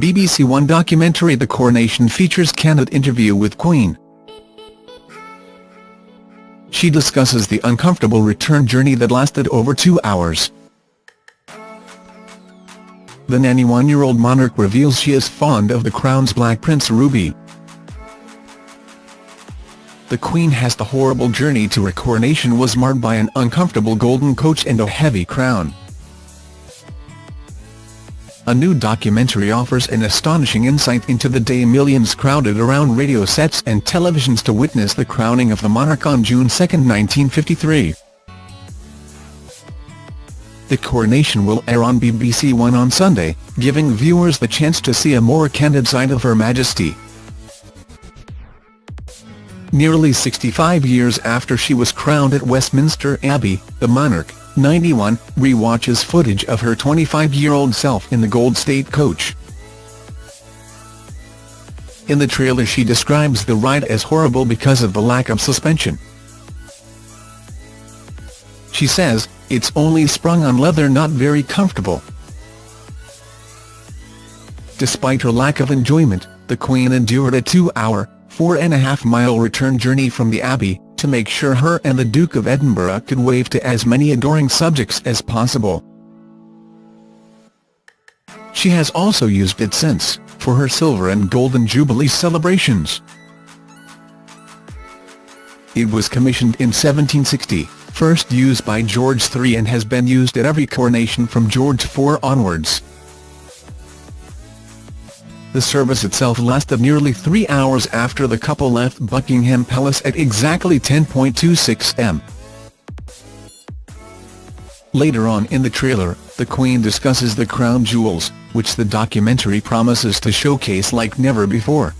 BBC One documentary The Coronation features candid interview with Queen. She discusses the uncomfortable return journey that lasted over two hours. The 91-year-old monarch reveals she is fond of the Crown's Black Prince Ruby. The Queen has the horrible journey to her coronation was marred by an uncomfortable golden coach and a heavy crown. A new documentary offers an astonishing insight into the day millions crowded around radio sets and televisions to witness the crowning of the monarch on June 2, 1953. The coronation will air on BBC One on Sunday, giving viewers the chance to see a more candid side of Her Majesty. Nearly 65 years after she was crowned at Westminster Abbey, the monarch, 91, re-watches footage of her 25-year-old self in the Gold State coach. In the trailer she describes the ride as horrible because of the lack of suspension. She says, it's only sprung on leather not very comfortable. Despite her lack of enjoyment, the Queen endured a two-hour, four-and-a-half-mile return journey from the Abbey, to make sure her and the Duke of Edinburgh could wave to as many adoring subjects as possible. She has also used it since, for her Silver and Golden Jubilee celebrations. It was commissioned in 1760 first used by George III and has been used at every coronation from George IV onwards. The service itself lasted nearly three hours after the couple left Buckingham Palace at exactly 10.26 am. Later on in the trailer, the Queen discusses the crown jewels, which the documentary promises to showcase like never before.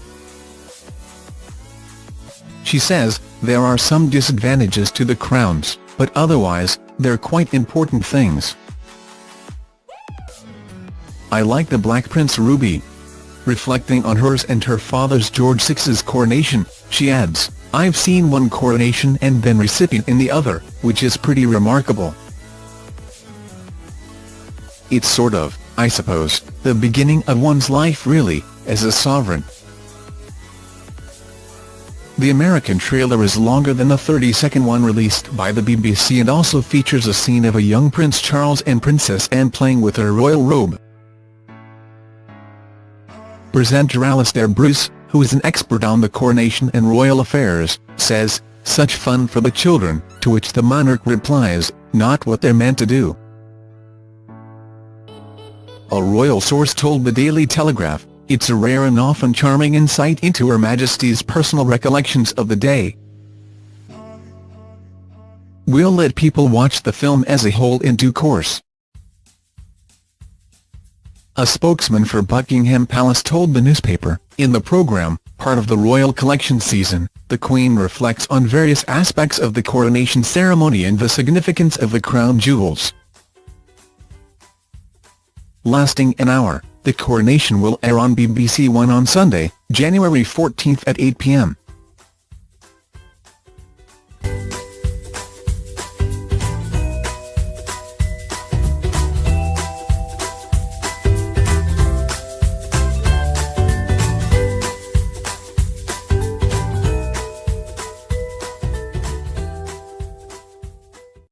She says, there are some disadvantages to the crowns but otherwise, they're quite important things. I like the Black Prince Ruby. Reflecting on hers and her father's George VI's coronation, she adds, I've seen one coronation and been recipient in the other, which is pretty remarkable. It's sort of, I suppose, the beginning of one's life really, as a sovereign. The American trailer is longer than the 30-second one released by the BBC and also features a scene of a young Prince Charles and Princess Anne playing with her royal robe. Presenter Alastair Bruce, who is an expert on the coronation and royal affairs, says, such fun for the children, to which the monarch replies, not what they're meant to do. A royal source told the Daily Telegraph, it's a rare and often charming insight into Her Majesty's personal recollections of the day. We'll let people watch the film as a whole in due course. A spokesman for Buckingham Palace told the newspaper, in the programme, part of the Royal Collection season, the Queen reflects on various aspects of the coronation ceremony and the significance of the crown jewels. Lasting an hour, the coronation will air on BBC One on Sunday, January 14 at 8 p.m.